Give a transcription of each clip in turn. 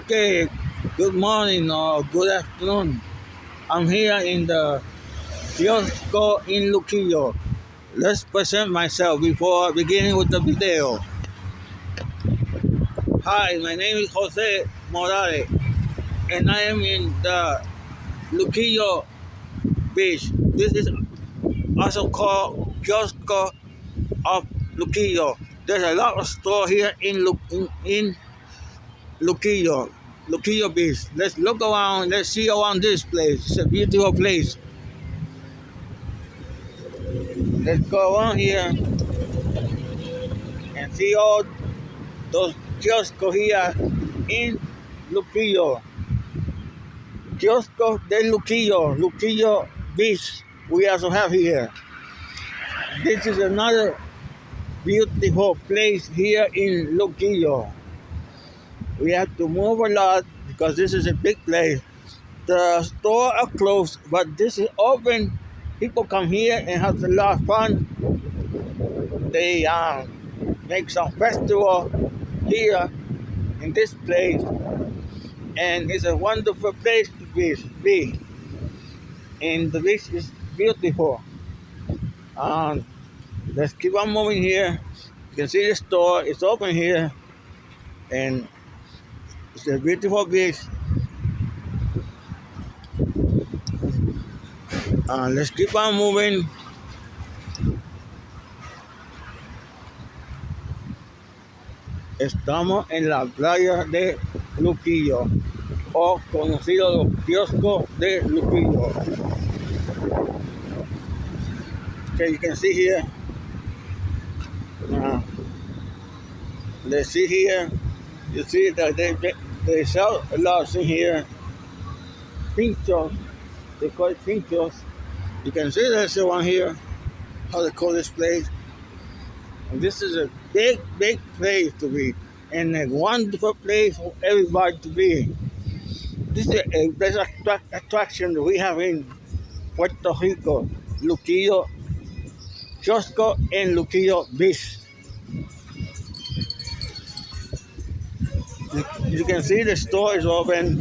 Okay, good morning or good afternoon. I'm here in the kiosco in Luquillo. Let's present myself before beginning with the video. Hi, my name is Jose Morales, and I am in the Luquillo Beach. This is also called Kiosco of Luquillo. There's a lot of store here in Lu- in, in Luquillo, Luquillo Beach. Let's look around. Let's see around this place. It's a beautiful place. Let's go around here and see all those kioscos here in Luquillo. Kiosco de Luquillo, Luquillo Beach. We also have here. This is another beautiful place here in Luquillo. We have to move a lot because this is a big place. The store are closed, but this is open. People come here and have a lot of fun. They um, make some festival here in this place, and it's a wonderful place to be. be. And the beach is beautiful. Um, let's keep on moving here. You can see the store. It's open here, and it's a beautiful beach. Uh, let's keep on moving. Estamos en la playa de Luquillo, o conocido los kioscos de Luquillo. Okay, you can see here. Uh, let's see here. You see that they, they sell a lot in here. Pinchos. They call it pinchos. You can see there's the one here. How they call this place. And this is a big, big place to be. And a wonderful place for everybody to be. This is a best attract, attraction we have in Puerto Rico. Luquillo, Kiosco, and Luquillo Beach. You, can see the store is open.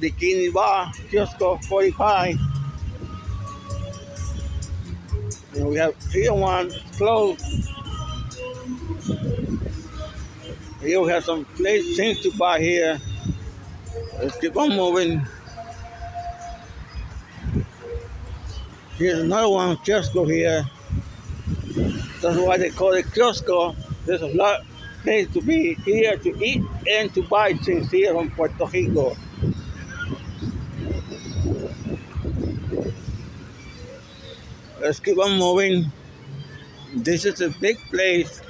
The Bikini Bar, Kiosco 45. And we have here one closed. Here we have some place things to buy here. Let's keep on moving. Here's another one, Kiosco here. That's why they call it Kiosco. There's a lot place to be here to eat and to buy things here in Puerto Rico. Let's keep on moving. This is a big place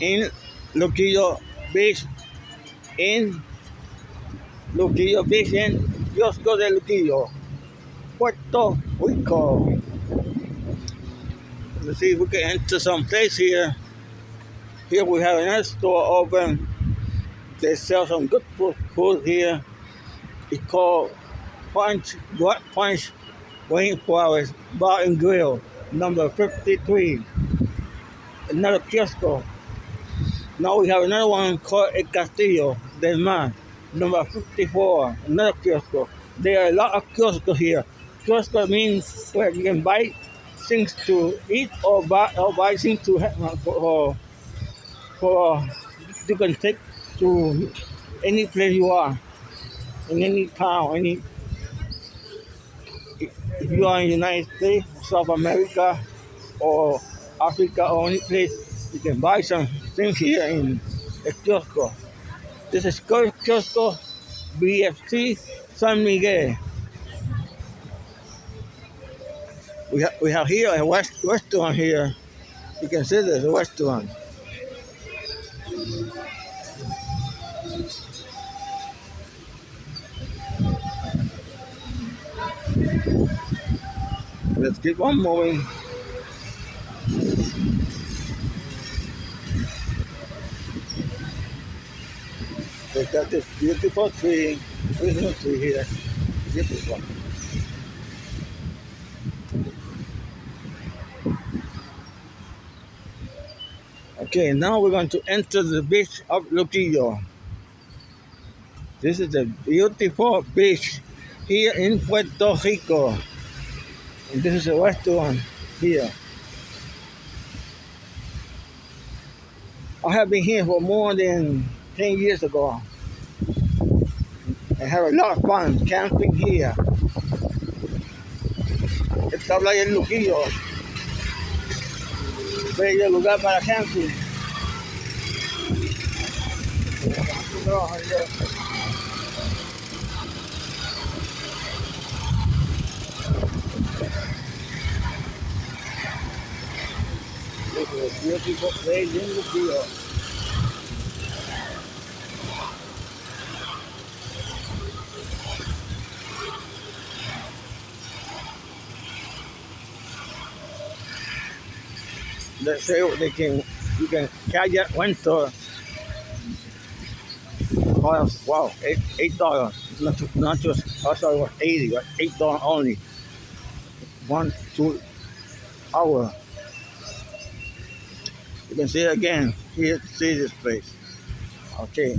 in Luquillo Beach. In Luquillo Beach in Kiosco de Luquillo, Puerto Rico. Let's see if we can enter some place here. Here we have another store open. They sell some good food, food here. It's called Punch What Punch Rainforest Bar and Grill, number 53. Another kiosco. Now we have another one called El Castillo del Mar, number 54. Another kiosco. There are a lot of kiosks here. Kiosco means where you can buy things to eat or buy or buy things to have for, for uh, you can take to any place you are in any town, any if you are in the United States, South America, or Africa, or any place, you can buy some things here in the kiosco. This is Kiosco BFC San Miguel. We, ha- we have here a west restaurant here. You can see there's a restaurant. Let's keep on moving. They got this beautiful tree, beautiful tree here. Beautiful. Okay, now we're going to enter the beach of Luquillo. This is a beautiful beach here in Puerto Rico. This is a restaurant here. I have been here for more than 10 years ago. I have a lot of fun camping here. Esta playa es Luquillo. Bello lugar para camping. A beautiful place in Luquillo. Let's say they can you can kayak winter. Wow, eight eight dollars. Not not just I thought it was eighty, but eight dollars only. One two hour. You can see it again. Here, see this place. Okay.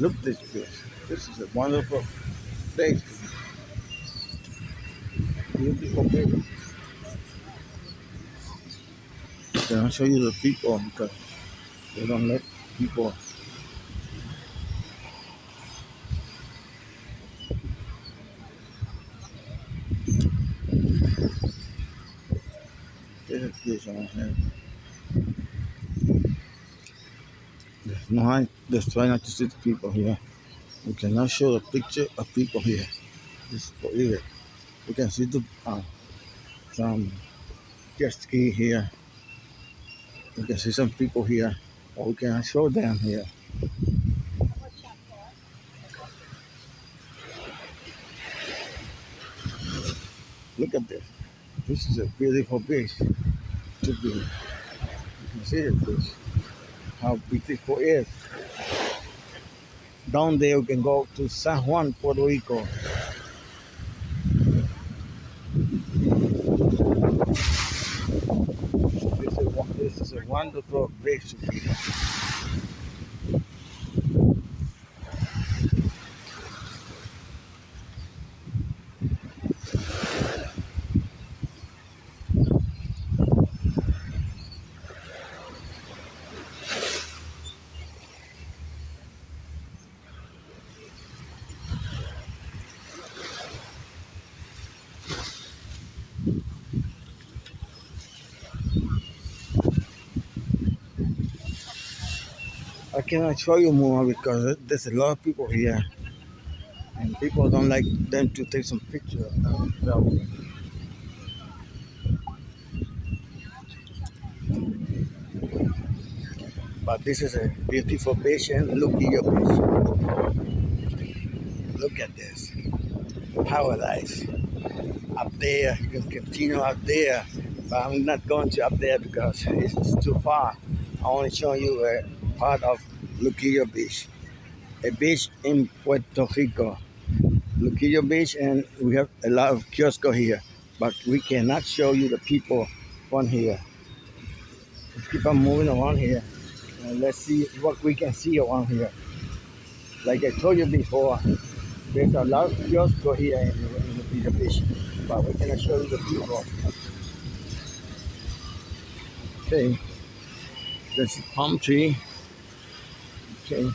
Look this place. This is a wonderful place. Beautiful place. I'll show you the people because they don't let people. This this here. There's no, just try not to see the people here. We cannot show the picture of people here. Believe it. We can see the uh, some jet here. We can see some people here, but we cannot show them here. Look at this. This is a beautiful beach to be. You can see it, beach. How beautiful it is. Down there, you can go to San Juan, Puerto Rico. This this is a wonderful place to be. I cannot show you more because there's a lot of people here, and people don't like them to take some pictures. themselves. But this is a beautiful and look at your beach. Look at this paradise. Up there, you can continue up there, but I'm not going to up there because it's too far. I want to show you a part of Luquillo Beach, a beach in Puerto Rico. Luquillo Beach, and we have a lot of kiosco here, but we cannot show you the people from here. Let's keep on moving around here, and let's see what we can see around here. Like I told you before, there's a lot of kiosco here in, in Luquillo Beach, but we cannot show you the people. Okay, there's a palm tree. Okay.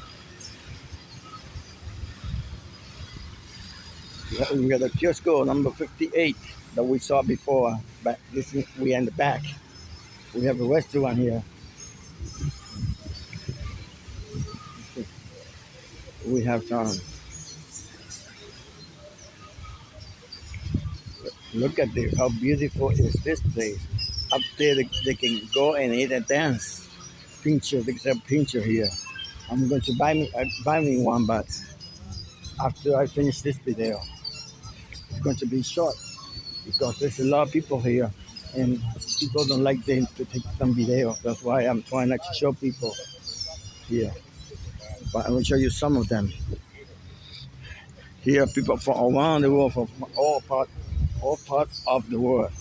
We got a Kiosco number 58 that we saw before, but this is, we in the back. We have a restaurant here. We have some. Look at this, how beautiful is this place. Up there, they, they can go and eat and dance. Pincher, there's a pincher here. I'm going to buy me uh, buy me one, but after I finish this video, it's going to be short because there's a lot of people here, and people don't like them to take some video. That's why I'm trying not to show people here. But I will show you some of them. Here, people from around the world, from all parts all parts of the world.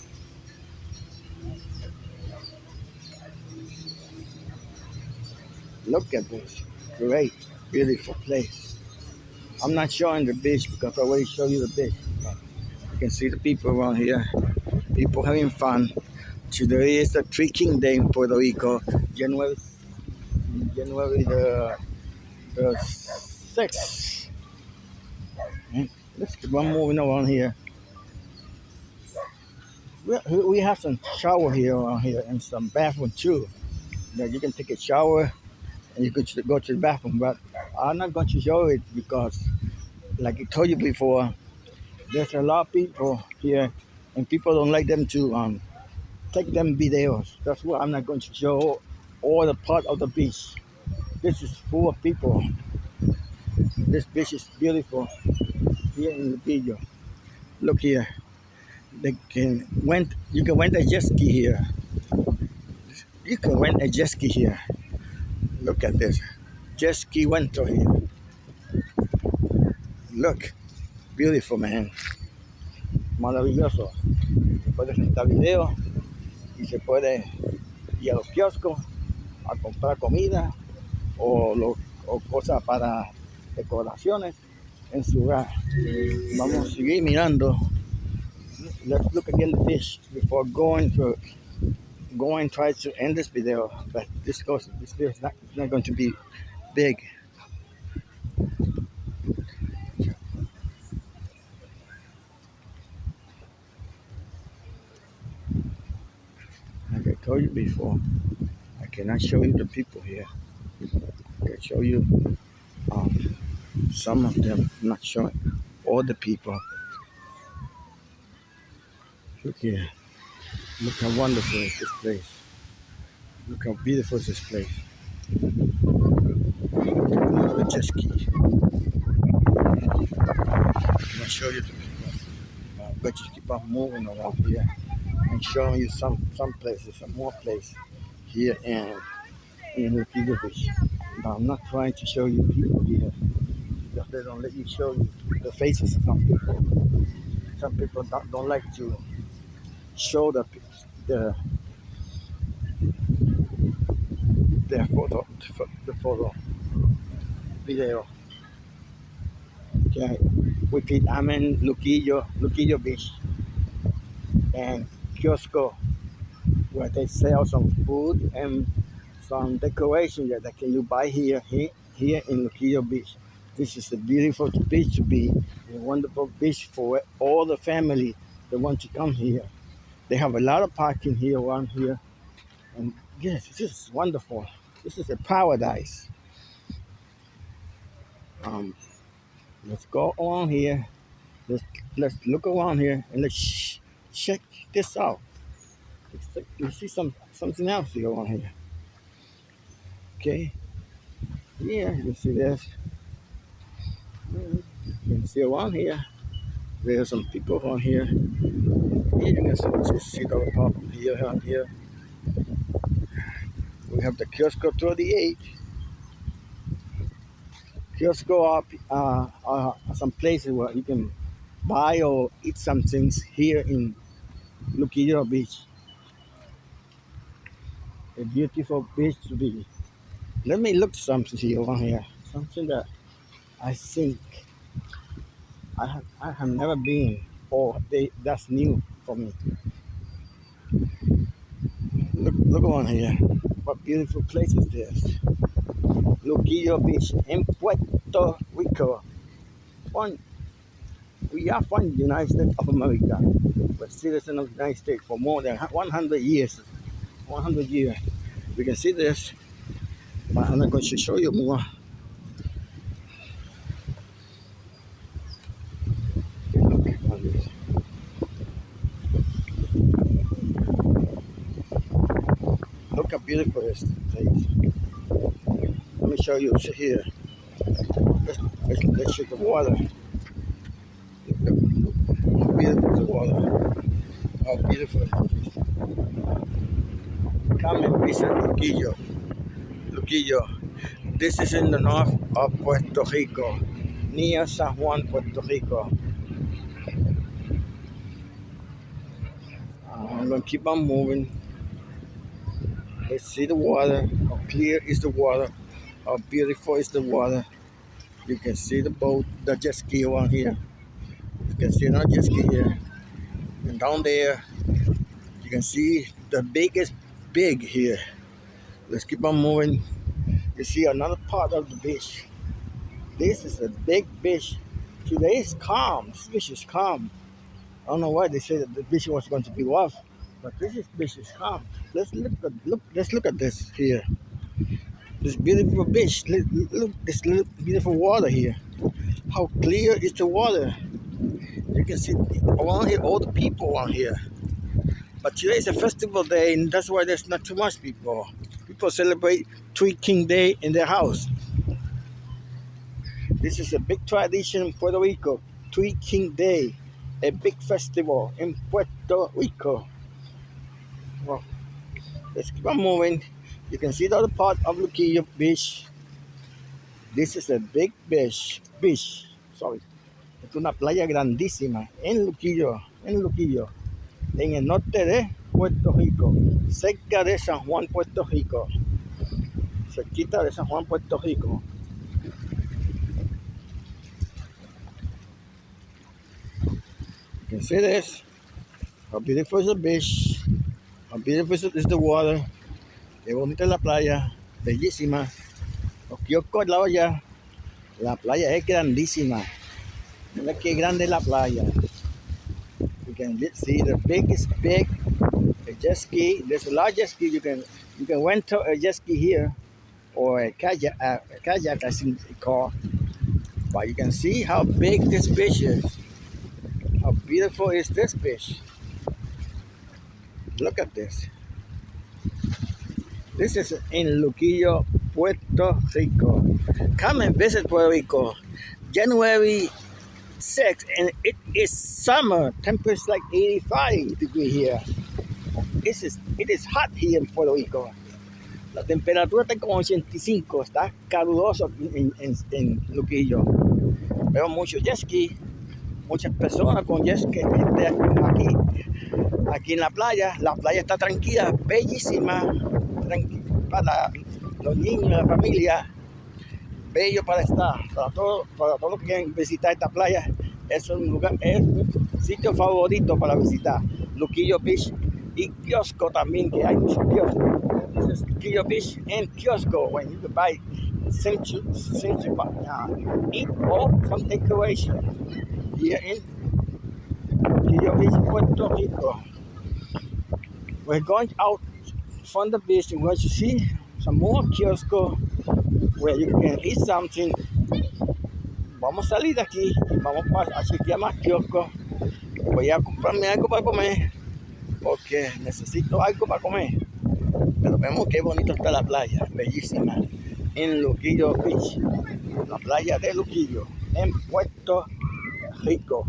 Look at this great, beautiful place. I'm not showing the beach because I already showed you the beach. You can see the people around here. People having fun. Today is the King Day in Puerto Rico, January January the, the 6th. Let's keep on moving around here. We, have some shower here around here and some bathroom too. You can take a shower and you could go to the bathroom. But I'm not going to show it because, like I told you before, there's a lot of people here, and people don't like them to um, take them videos. That's why I'm not going to show all the part of the beach. This is full of people. This beach is beautiful here in the video. Look here. They can rent. You can rent a jet ski here. You can rent a jet ski here. Look at this. Jet ski rental here. Look. Beautiful, man. Maravilloso. Se puede video y se puede ir a los kioscos a comprar comida o, lo, o cosas para decoraciones en su hogar. Vamos a seguir mirando. Let's look again the fish before going to go and try to end this video, but this goes this video is not, not going to be big. Like I told you before, I cannot show you the people here. I can show you um, some of them, not showing all the people. Look here. Look how wonderful is this place. Look how beautiful is this place. The jet ski. Can I show you the uh, but just keep on moving around here and showing you some some places, some more places here in in Luquillo Beach. Now I'm not trying to show you people here because they don't let you show you the faces of some people. Some people don't, don't like to show the the the photo the photo video. Okay, repeat. I'm in Luquillo, Luquillo Beach, and Kiosco, where they sell some food and some decoration that can you buy here here here in Luquillo Beach. This is a beautiful beach to be, a wonderful beach for all the family that want to come here. They have a lot of parking here around here. And yes, this is wonderful. This is a paradise. Um, let's go around here. Let's let's look around here and let's check this out. Let's, let's see some something else here on here. Okay. Yeah, you see this. You can see around here. There's some people on here. Here and here. We have the Kiosco 38. Kiosco up uh, uh, some places where you can buy or eat some things here in Luquillo Beach. A beautiful beach to be. Let me look something here on here. Something that I think I have, I have never been or they, that's new Look, look on here. What beautiful place is this? Luquillo Beach in Puerto Rico. One, we are from the United States of America. We're citizens of the United States for more than 100 years. 100 years. We can see this, but I'm not going to show you more. Beautiful this place. Let me show you here. Let's, let's, let's shoot the water. How beautiful the water. How beautiful it is. Come and visit Luquillo. Luquillo. This is in the north of Puerto Rico, near San Juan, Puerto Rico. Uh, I'm gonna keep on moving. Let's see the water. How clear is the water? How beautiful is the water? You can see the boat, the jet ski on here. You can see another jet ski here. And down there, you can see the biggest big here. Let's keep on moving. You see another part of the beach. This is a big beach. Today is calm. This beach is calm. I don't know why they said that the beach was going to be rough, but this is is calm. Let's look at look. Let's look at this here. This beautiful beach. Look, look this little beautiful water here. How clear is the water? You can see here all the people around here. But today is a festival day, and that's why there's not too much people. People celebrate Three King Day in their house. This is a big tradition in Puerto Rico, Three King Day a big festival in Puerto Rico. Well, let's keep on moving. You can see the other part of Luquillo Beach. This is a big beach, beach, sorry. Es una playa grandísima en Luquillo, en Luquillo, en el norte de Puerto Rico, cerca de San Juan, Puerto Rico, cerquita de San Juan, Puerto Rico. You can see this. How beautiful is the beach. How beautiful is the water. Qué bonita es la playa. Bellísima. Los kioscos al lado allá. La playa es grandísima. Mira qué grande es la playa. You can see the biggest big jet ski. There's a large jet ski. You can you can rent a jet ski here or a kayak, a kayak I think it's called. But you can see how big this beach is. How beautiful is this fish? Look at this. This is in Luquillo, Puerto Rico. Come and visit Puerto Rico. January 6th, and it is summer. Temperature like 85 degrees here. This is, it is hot here in Puerto Rico. La temperatura está como 85, está caluroso en, en, en Luquillo. Veo mucho jet ski muchas personas con jet que aquí, aquí en la playa. La playa está tranquila, bellísima, para los niños, la familia, bello para estar, para todos, para todos los que quieren visitar esta playa. Es un lugar, es un sitio favorito para visitar. Luquillo Beach y kiosco también, que hay muchos kioscos. This is Luquillo Beach and kiosco, when you can buy century, century, uh, eat all from decoration. here in Rio Beach, Puerto Rico. We're going out from the beach and we're to see some more kiosco where you can eat something. Vamos a salir de aquí vamos a chequear más kiosco. Voy a comprarme algo para comer porque necesito algo para comer. Pero vemos qué bonito está la playa, bellísima, en Luquillo Beach, la playa de Luquillo, en Puerto Rico.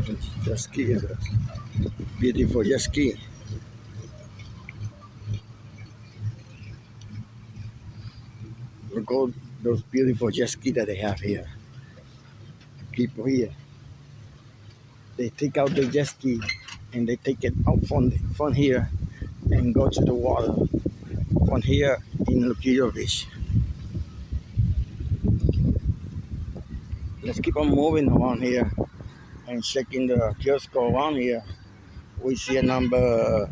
Beautiful jet ski. Beautiful jet ski. Look all those beautiful jet ski that they have here. People here. They take out the jet ski and they take it out from, from here and go to the water from here in Luquillo Beach. Let's keep on moving around here and checking the kiosk around here, we see a number,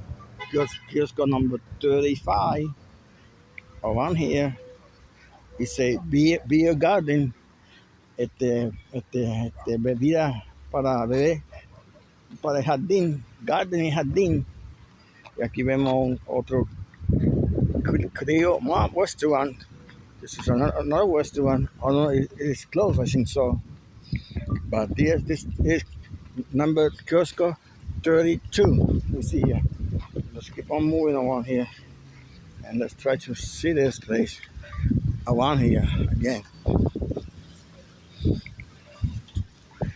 kiosk, kiosk number 35 around here. It's a beer, beer garden, este, este, este, bebida para beber, para el jardín, garden y jardín. Y aquí vemos otro, creo, más restaurant. This is another, another restaurant. Oh no, it, it is closed, I think so. But this, this is number Kiosco 32. We see here. Let's keep on moving around here. And let's try to see this place around here again.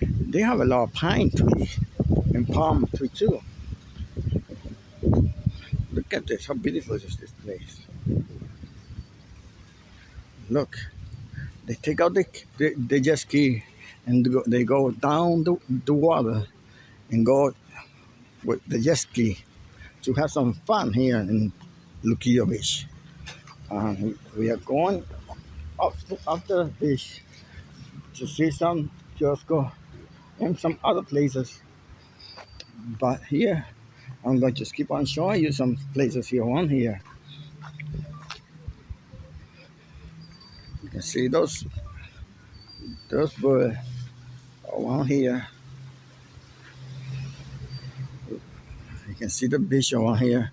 They have a lot of pine trees and palm tree too. Look at this, how beautiful is this place. Look, they take out the, the, the jet ski and they go down the, the water and go with the jet ski to have some fun here in Luquillo Beach. Um, we are going up, up the beach to see some kiosco and some other places. But here, I'm going to just keep on showing you some places here on here. You can see those those birds Oh, around here. Uh, you can see the beach around here.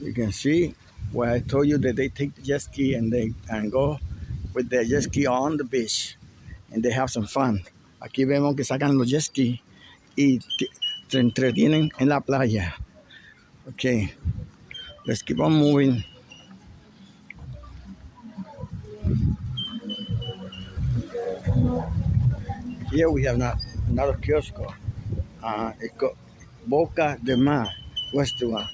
You can see where I told you that they take the jet ski and they and go with their jet ski on the beach and they have some fun. Aquí vemos que sacan los jet ski y se entretienen en la playa. Okay, let's keep on moving. Here we have not, another kiosk. Uh, it's got Boca de Mar restaurant.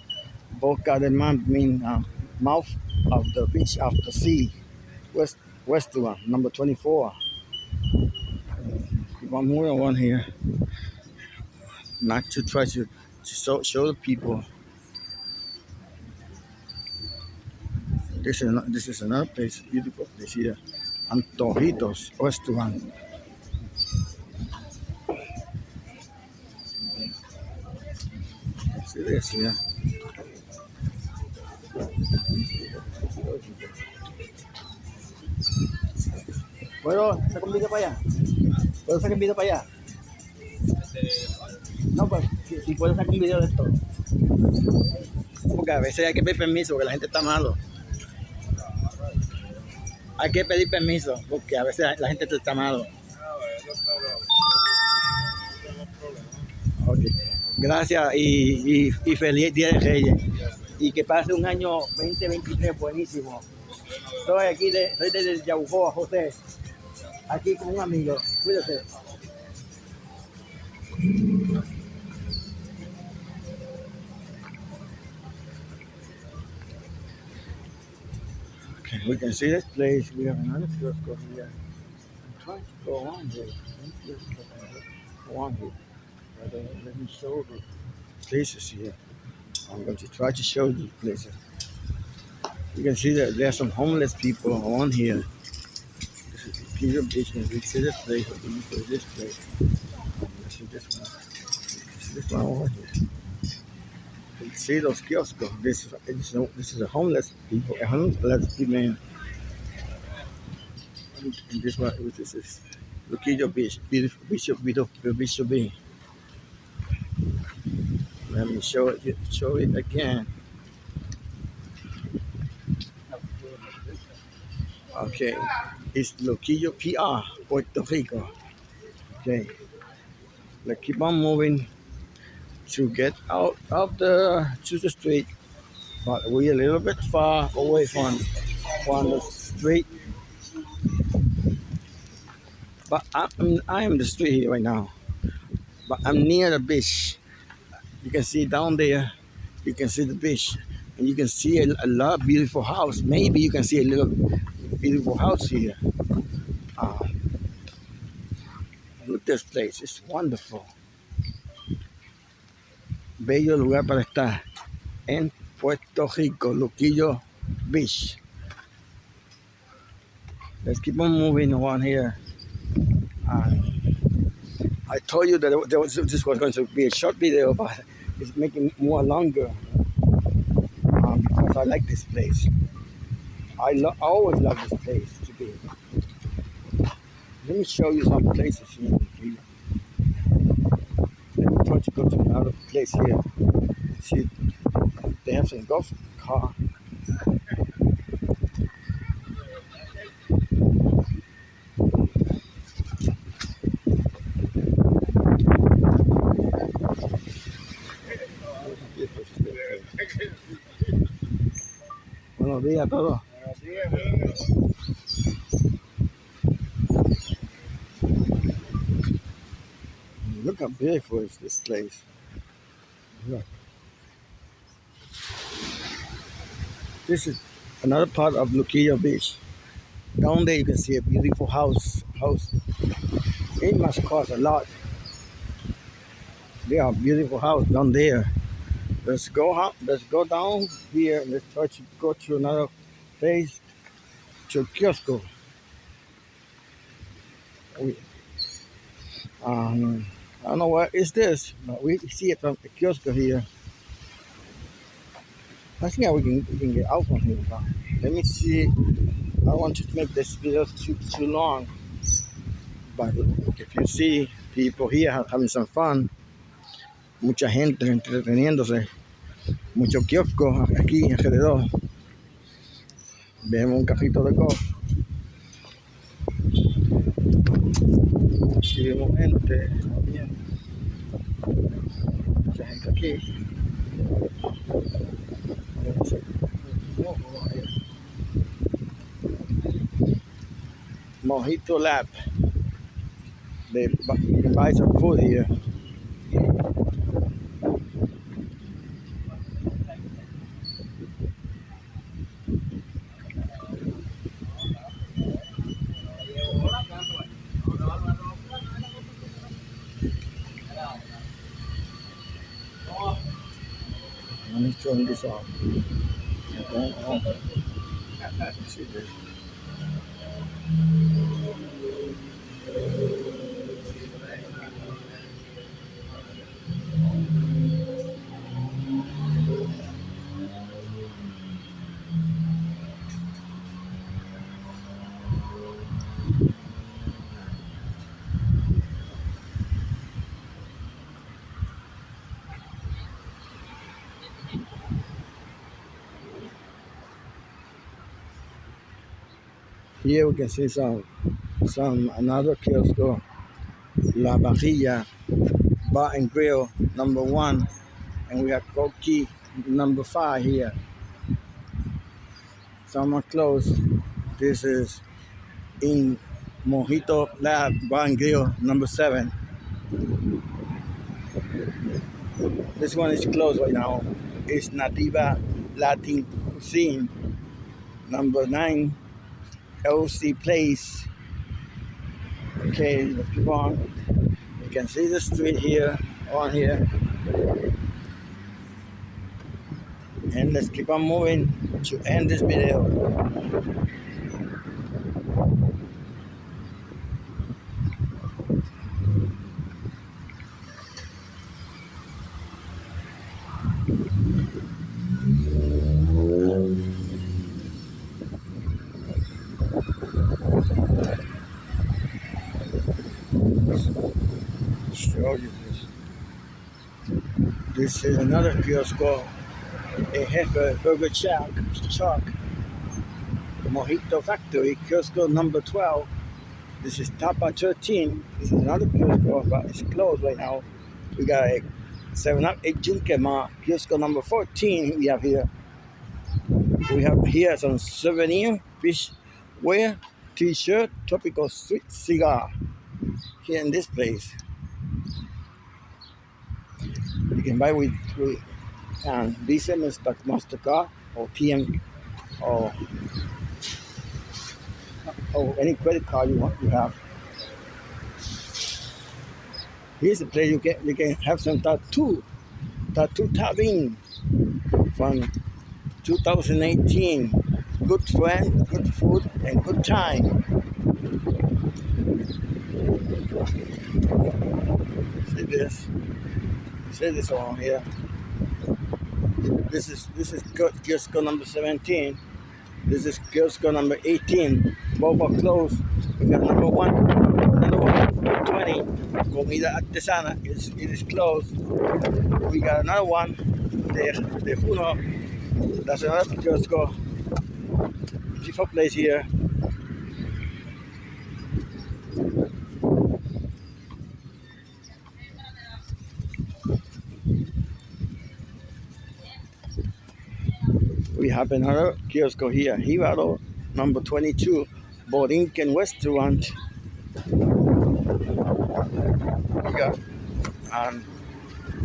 Boca de Mar means uh, mouth of the beach of the sea. West restaurant number 24. One more one here. Not to try to, to show, show the people. This is this is another place, beautiful place here. Antojitos restaurant. See this here. ¿Puedo sacar un video para allá? ¿Puedo sacar un video para allá? No, pues si, si puedo sacar un video de esto. Porque a veces hay que pedir permiso porque la gente está malo. Hay que pedir permiso porque a veces la gente está malo. Gracias y, y, y, feliz Día de Reyes. Y que pase un año 2023 buenísimo. Estoy aquí, de, soy desde Yaucoa, José. Aquí con un amigo. Cuídate. We can see this place. We have another kiosco here. I'm trying to go on here. Go on here. But, uh, let me show the places here. I'm going to try to show the places. You can see that there are some homeless people on here. This is Peter and we see this place, we see this place. Let's see this one. See this one over here. You can see those kiosks. This is this is this is a homeless people, a homeless people. And, this one, this is Luquillo Beach, beautiful, beautiful, beautiful, beautiful beach. Let me show it show it again. Okay, it's Luquillo PR, Puerto Rico. Okay, let's keep on moving to get out of the to the street, but we're a little bit far away from from the street. But I'm I'm the street here right now, but I'm near the beach. You can see down there, you can see the beach, and you can see a, a lot beautiful house. Maybe you can see a little beautiful house here. Uh, look at this place, it's wonderful. Bello lugar para estar en Puerto Rico, Luquillo Beach. Let's keep on moving on here. Uh, I told you that was, this was going to be a short video, but it's making more longer um, because I like this place. I, lo- I always love this place to be. Let me show you some places here. Let me try to go to another place here. See, they have some golf car. Look how beautiful is this place. Look. This is another part of Luquillo Beach. Down there you can see a beautiful house. House. It must cost a lot. They are beautiful house down there. Let's go up Let's go down here. Let's try to go to another place to Kiosco. We, um, I don't know what is this, but we see it from the kiosk here. I think we can we can get out from here. But let me see. I want to make this video too too long. But if you see people here ha- having some fun, mucha gente entreteniéndose, muchos kioscos aquí alrededor. Vemos un carrito de golf. Aquí vemos gente también. Mucha gente aquí. Mojito Lab. They buy some food here. Off. Here we can see some some another kiosk uh, La Barrilla Bar and Grill number one and we have Koki number five here. Some are closed. This is in Mojito Lab Bar and Grill number seven. This one is closed right now. It's Nativa Latin Cuisine number nine LC Place. Okay, let's keep on. You can see the street here, on here. And let's keep on moving to end this video. Show you this. This is another kiosk called a Heifer Burger Shack, Chuck, Mojito Factory, kiosk number 12. This is Tapa 13. This is another kiosk, but it's closed right now. We got a 7 Up 8 Junkema, kiosk number 14 we have here. We have here some souvenir, fish wear, t-shirt, tropical sweet cigar here in this place. You can buy with, with um, Visa, Master, MasterCard, or TM, or, or any credit card you want you have. Here's a place you can you can have some tattoo, tattoo tapping from 2018. Good friend, good food, and good time. See this? See this one here. This is this is Kio- kiosk number 17. This is kiosk number 18. Both are closed. We got number one, another one, 20. Comida artesana is it is closed. We got another one, the the Juno. That's another kiosk. Beautiful place here. We kiosk here, Jibaro, number 22, Borinquen Restaurant. Yeah. And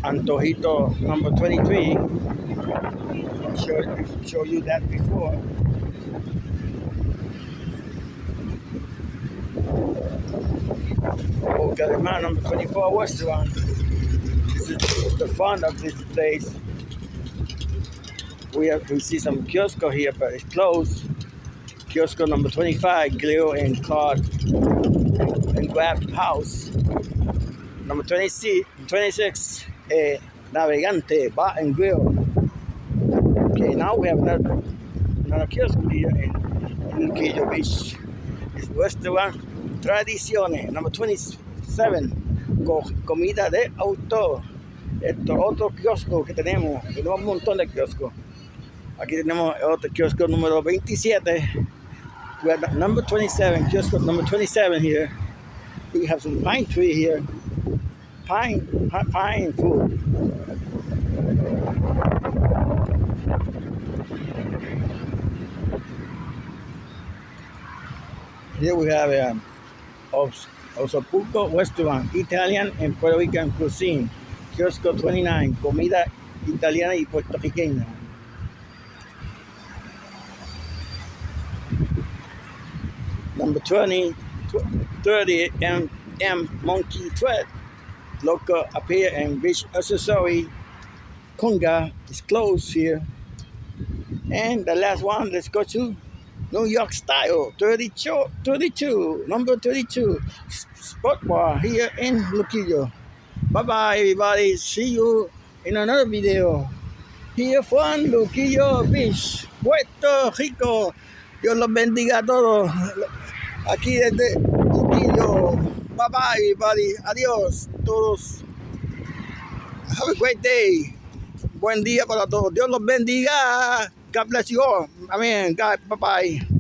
Antojito number 23. i'm sure you showed you that before. Bucaramanga number 24 restaurant. This is the front of this place. We have we see some kiosco here, but it's closed. Kiosco number 25, grill and card and grab house. Number 26, 26 eh, Navegante Bar and Grill. Okay, now we have another, another kiosk here in, in Beach. It's restaurant Tradiciones, number 27, co- comida de autor. Esto otro kiosco que tenemos, tenemos un montón de kioscos. Aquí tenemos otro kiosco número 27. We have number 27, kiosco number 27 here. We have some pine tree here. Pine, pi- pine food. Here we have um, Os- Osapulco Restaurant, Italian and Puerto Rican cuisine. Kiosco 29, comida italiana y puertorriqueña. Number 20, 30 M, M Monkey Thread. Local appear and beach accessory. Conga is closed here. And the last one, let's go to New York Style 32, 32 number 32 s- spot bar here in Luquillo. Bye bye, everybody. See you in another video. Here from Luquillo Beach, Puerto Rico. Dios los bendiga a todos. Aquí desde Luquillo. Bye bye, everybody. Adiós, todos. Have a great day. Buen día para todos. Dios los bendiga. God bless you all. Amén. God, bye bye.